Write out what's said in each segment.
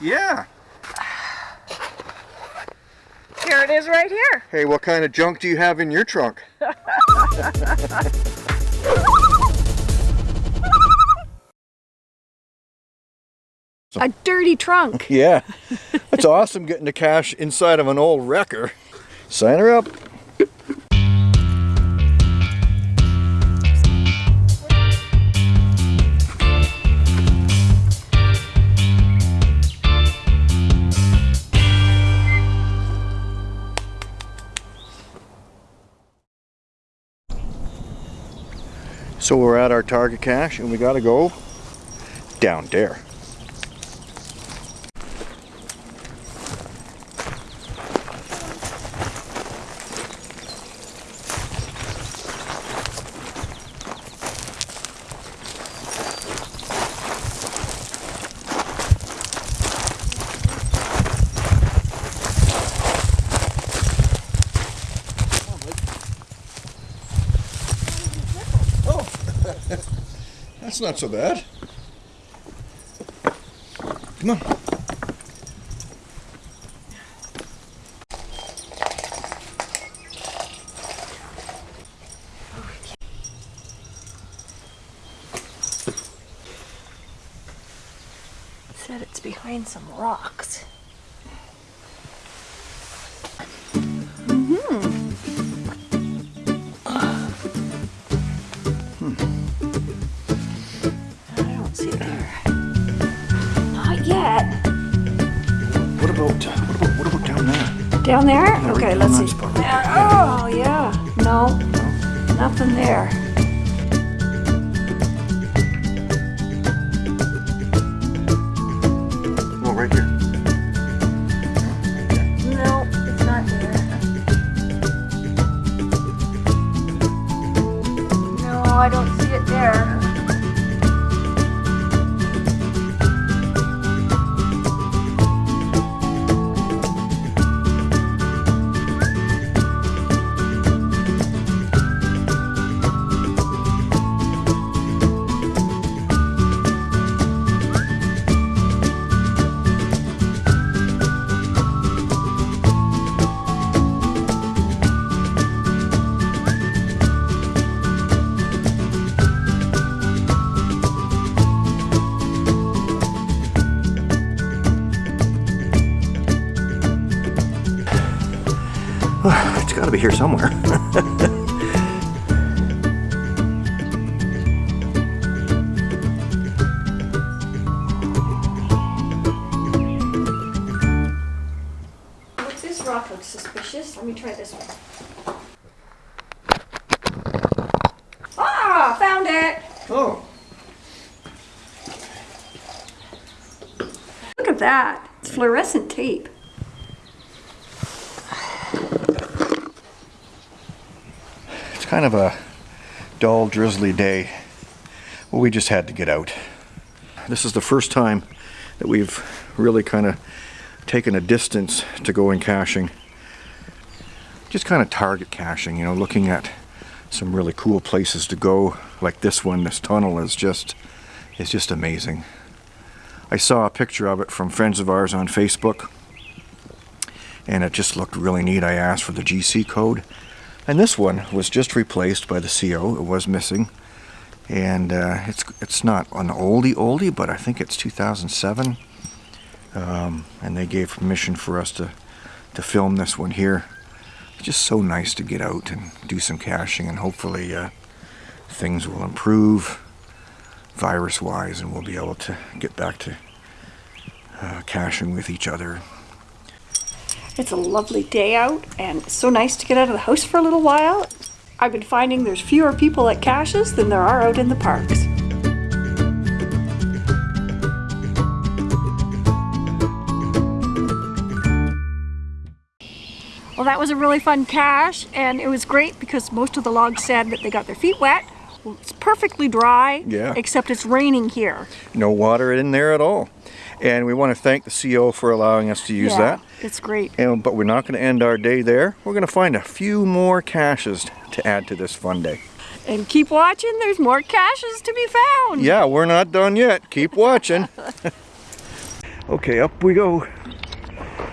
Yeah. Here it is right here. Hey, what kind of junk do you have in your trunk? A dirty trunk. Yeah. It's awesome getting the cache inside of an old wrecker. Sign her up. So we're at our target cache and we gotta go down there. That's not so bad. Come on. Said it's behind some rocks. What about, what about, down there? Down there? Okay, let's see. spot. Oh, yeah. No, nothing there. Right here. No, it's not there. No, I don't see it there. It's gotta be here somewhere. Looks, this rock looks suspicious. Let me try this one. Ah, found it! Oh. Look at that. It's fluorescent tape. Kind of a dull, drizzly day. Well, we just had to get out. This is the first time that we've really kind of taken a distance to going caching. Just kind of target caching, you know, looking at some really cool places to go. Like this one, this tunnel is just, it's just amazing. I saw a picture of it from friends of ours on Facebook and it just looked really neat. I asked for the GC code and this one was just replaced by the CO. It was missing. And uh, it's it's not an oldie oldie, but I think it's 2007. Um, and they gave permission for us to, to film this one here. It's just so nice to get out and do some caching and hopefully uh, things will improve virus-wise and we'll be able to get back to uh, caching with each other It's a lovely day out and it's so nice to get out of the house for a little while. I've been finding there's fewer people at caches than there are out in the parks. Well, that was a really fun cache and it was great because most of the logs said that they got their feet wet. Well, it's perfectly dry, Yeah. except it's raining here. no water in there at all and we want to thank the CO for allowing us to use yeah, that It's great. And, but we're not going to end our day there. We're going to find a few more caches to add to this fun day. And keep watching, there's more caches to be found. Yeah, we're not done yet. Keep watching. Okay, up we go.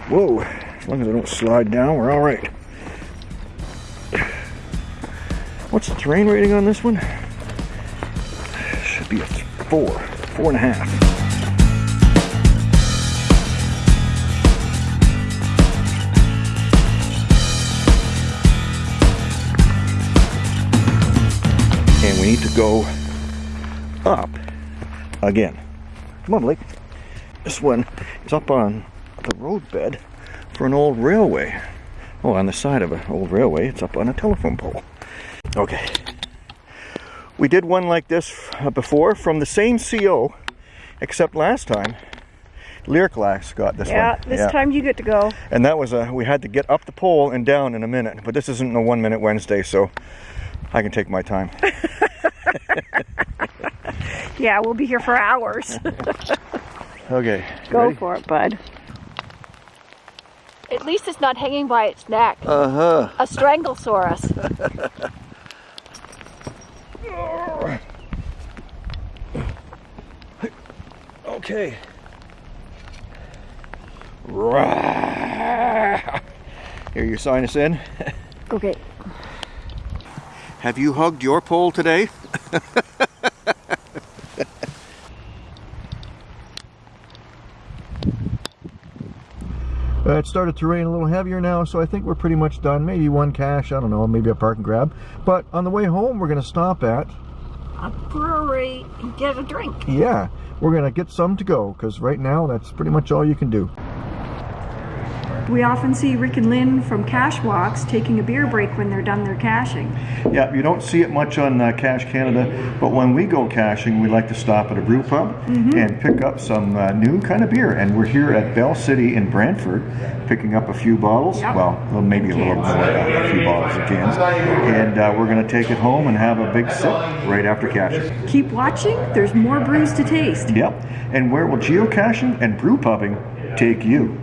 Whoa, as long as I don't slide down, we're all right. What's the terrain rating on this one? Should be a four, four and a half. Go up again. Come on, Blake. This one is up on the roadbed for an old railway. Oh, on the side of an old railway, it's up on a telephone pole. Okay. We did one like this uh, before from the same CO, except last time, Lax got this one. Yeah, this time you get to go. And that was a, we had to get up the pole and down in a minute. But this isn't a one minute Wednesday, so I can take my time. Yeah, we'll be here for hours. Okay. go ready? for it, bud. At least it's not hanging by its neck. Uh huh. A stranglesaurus. Okay. Rah. Here, you sign us in. Okay. Have you hugged your pole today? Uh, it started to rain a little heavier now, so I think we're pretty much done. Maybe one cache, I don't know, maybe a park and grab. But on the way home, we're going to stop at, A brewery and get a drink. yeah, we're going to get some to go, because right now, that's pretty much all you can do. We often see Rick and Lynn from Cash Walks taking a beer break when they're done their caching. Yeah, you don't see it much on uh, Cache Canada, but when we go caching, we like to stop at a brew pub and pick up some uh, new kind of beer. And we're here at Bell City in Brantford, picking up a few bottles. Yep. Well, well, maybe a little more, uh, a few bottles of cans. And uh, we're going to take it home and have a big sip right after caching. Keep watching, there's more brews to taste. Yep. And where will geocaching and brew pubbing take you?